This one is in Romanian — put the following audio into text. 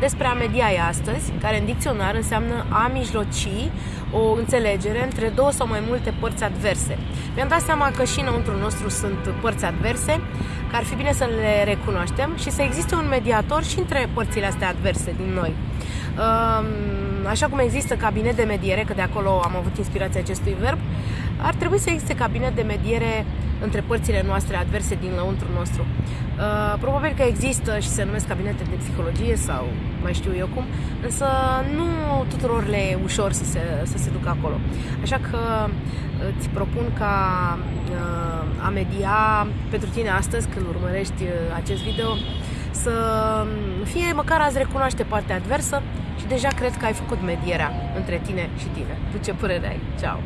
despre a mediaia astăzi, care în dicționar înseamnă a mijloci o înțelegere între două sau mai multe părți adverse. Mi-am dat seama că și înăuntru nostru sunt părți adverse, că ar fi bine să le recunoaștem și să existe un mediator și între părțile astea adverse din noi. Așa cum există cabinet de mediere, că de acolo am avut inspirația acestui verb, ar trebui să existe cabinet de mediere între părțile noastre adverse din lăuntru nostru. Uh, probabil că există și se numesc cabinete de psihologie sau mai știu eu cum, însă nu tuturor le e ușor să se, să se ducă acolo. Așa că uh, îți propun ca uh, a media pentru tine astăzi, când urmărești acest video, să fie măcar azi recunoaște partea adversă și deja cred că ai făcut medierea între tine și tine. Tu ce părere ai? Ciao!